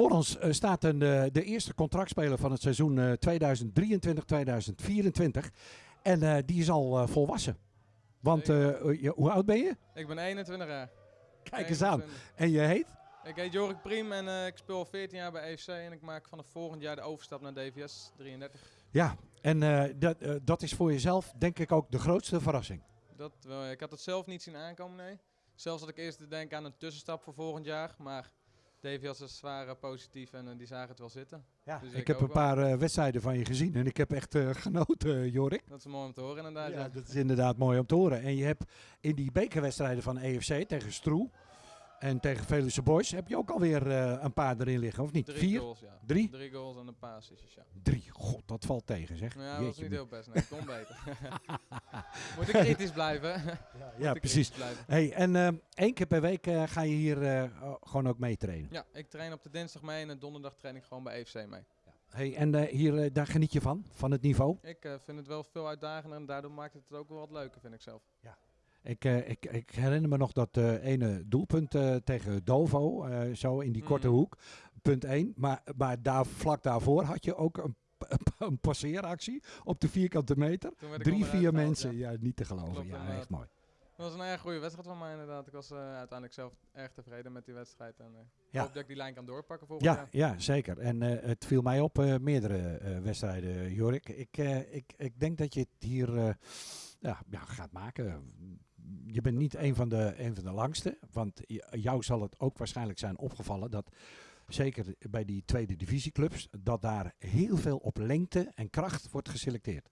Voor ons eh, staat een, eh, de eerste contractspeler van het seizoen eh, 2023-2024. En eh, die is al volwassen. Want je- hoe oud ben je? Ik ben 21 jaar. Kijk eens aan. 21. En je heet? Ik heet Jorik Priem en ik speel al 14 jaar bij EFC en ik maak vanaf volgend jaar de overstap naar DVS 33. Ja, en dat, dat is voor jezelf denk ik ook de grootste verrassing. Dat, wel, ik had het zelf niet zien aankomen, nee. Zelfs had ik eerst te denken aan een tussenstap voor volgend jaar, maar DVS is zwaar eh, positief en eh, die zagen het wel zitten. Ja, Dus ik, ik heb een paar eh, wedstrijden van je gezien en ik heb echt eh, genoten, Jorik. Dat is mooi om te horen inderdaad. Ja, Ja, dat is inderdaad mooi om te horen. En je hebt in die bekerwedstrijden van EFC tegen Stroe en tegen Veluwe Boys heb je ook alweer eh, een paar erin liggen, of niet? Drie Vier? goals, ja. Drie? Drie goals en een paar assistjes, ja. Drie. God, dat valt tegen zeg. Ja, dat Jeetje, niet heel best, nee. Kon beter. Moet ik kritisch blijven? Ja, ik precies. blijven. Hey, en eh, één keer per week eh, ga je hier gewoon ook mee trainen. Ja, ik train op de dinsdag mee en de donderdag train ik gewoon bij EFC mee. Hey, en hier, daar geniet je van, van het niveau. Ik vind het wel veel uitdagender en daardoor maakt het het ook wel wat leuker, vind ik zelf. Ik, eh, ik, ik herinner me nog dat eh, ene doelpunt eh, tegen Dovo, zo in die korte Mhm. hoek, punt 1. Maar, maar daar, vlak daarvoor had je ook een, een passeeractie op de vierkante meter. Drie, vier mensen, ja. ja. niet te geloven. Klopt, ja, echt mooi. Dat was een erg goede wedstrijd van mij inderdaad. Ik was uiteindelijk zelf erg tevreden met die wedstrijd. En ik Ja. hoop dat ik die lijn kan doorpakken volgend Ja, jaar. ja, zeker. En het viel mij op meerdere wedstrijden, Jorik. Ik, ik, ik denk dat je het hier ja, ja, gaat maken. Je bent niet een van, de, een van de langste. Want jou zal het ook waarschijnlijk zijn opgevallen dat, zeker bij die tweede divisieclubs, dat daar heel veel op lengte en kracht wordt geselecteerd.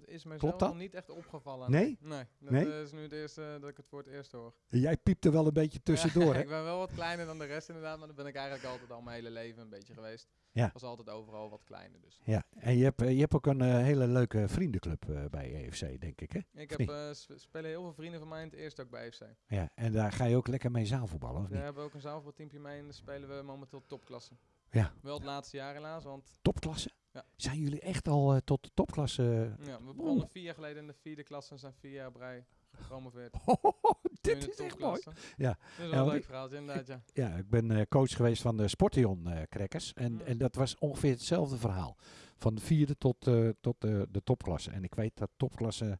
Dat is me Klopt zelf dat? nog niet echt opgevallen. Nee? Nee, dat Nee? eh, is nu het eerste dat ik het voor het eerst hoor. Jij piept er wel een beetje tussendoor, Ja, hè? ik ben wel wat kleiner dan de rest inderdaad, maar dat ben ik eigenlijk altijd al mijn hele leven een beetje geweest. Ja. Was altijd overal wat kleiner dus. Ja, en je hebt, eh, je hebt ook een eh, hele leuke vriendenclub eh, bij EFC, denk ik, hè? Ik heb, eh, spelen heel veel vrienden van mij in het eerst ook bij FC. Ja, en daar ga je ook lekker mee zaalvoetballen, of We niet? hebben ook een zaalvoetbalteampje mee en daar spelen we momenteel topklasse. Ja. Wel het laatste jaar helaas, want Topklasse? Ja. Zijn jullie echt al eh, tot de topklasse? ja, we begonnen vier jaar geleden in de vierde klasse en zijn vier jaar rij gepromoveerd. dit in de is echt mooi. Ja. Dat is wel een leuk verhaaltje inderdaad, ja. Ja, ik ben eh, coach geweest van de Sportion eh Crackers. En, Mm. en dat was ongeveer hetzelfde verhaal. Van de vierde tot, eh, tot de, de topklasse. En ik weet dat topklasse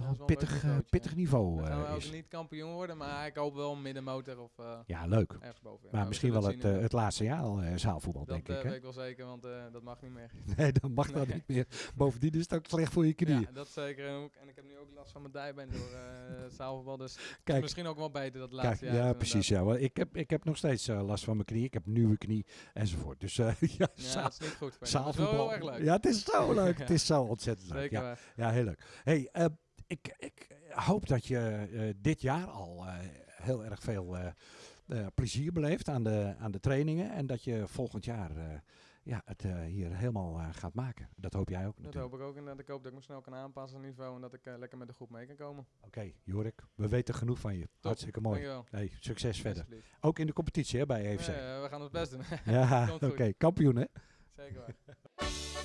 Dat een pittig, eh, pittig niveau Dan gaan we eh, ook is. niet kampioen worden, maar ik hoop wel middenmotor of eh Ja, leuk. ergens boven. Maar misschien wel het, het laatste jaar al zaalvoetbal, Dat denk ik. weet Hè? ik wel zeker, want dat mag niet meer. Nee, dat mag dat Nee. niet meer. Bovendien is het ook slecht voor je knieën. Ja, dat zeker. En ook- En ik heb nu ook last van mijn dijbeen door het zaalvoetbal, dus Kijk, misschien ook wel beter dat Kijk, laatste jaar. ja, precies. Ja. Want ik, heb, ik heb nog steeds last van mijn knie. Ik heb nieuwe knie enzovoort. Dus ja, Ja, zaal- dat is niet goed. het is wel zaalvoetbal. heel erg leuk. Ja, het is zo leuk. Het is zo ontzettend leuk. Zeker Ja, heel leuk. Hey, ik, ik hoop dat je eh, dit jaar al eh, heel erg veel eh, plezier beleeft aan de, aan de trainingen. En dat je volgend jaar ja, het hier helemaal gaat maken. Dat hoop jij ook Dat natuurlijk. hoop ik ook inderdaad. Ik hoop dat ik me snel kan aanpassen aan het niveau en dat ik lekker met de groep mee kan komen. Oké, Jorik, we weten genoeg van je. Hartstikke mooi. Dankjewel. Hey, succes verder. Ook in de competitie hè, bij EFC. Ja, we gaan ons best doen. Ja, oké. Kampioen hè? Zeker waar.